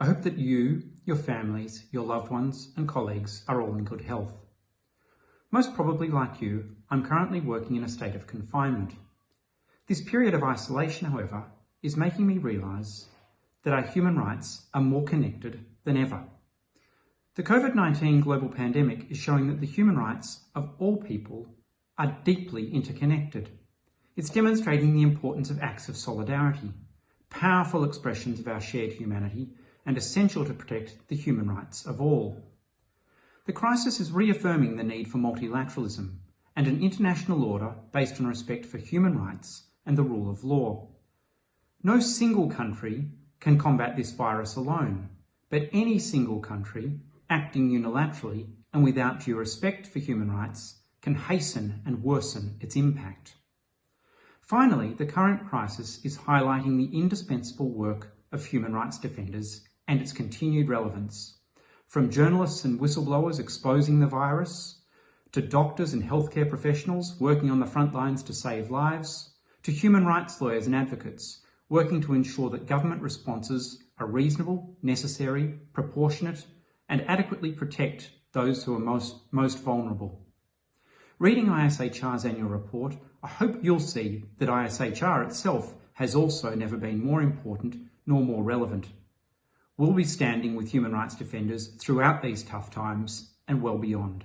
I hope that you, your families, your loved ones and colleagues are all in good health. Most probably like you, I'm currently working in a state of confinement. This period of isolation, however, is making me realise that our human rights are more connected than ever. The COVID-19 global pandemic is showing that the human rights of all people are deeply interconnected. It's demonstrating the importance of acts of solidarity, powerful expressions of our shared humanity and essential to protect the human rights of all. The crisis is reaffirming the need for multilateralism and an international order based on respect for human rights and the rule of law. No single country can combat this virus alone, but any single country acting unilaterally and without due respect for human rights can hasten and worsen its impact. Finally, the current crisis is highlighting the indispensable work of human rights defenders and its continued relevance. From journalists and whistleblowers exposing the virus, to doctors and healthcare professionals working on the front lines to save lives, to human rights lawyers and advocates working to ensure that government responses are reasonable, necessary, proportionate and adequately protect those who are most, most vulnerable. Reading ISHR's annual report, I hope you'll see that ISHR itself has also never been more important nor more relevant. We'll be standing with human rights defenders throughout these tough times and well beyond.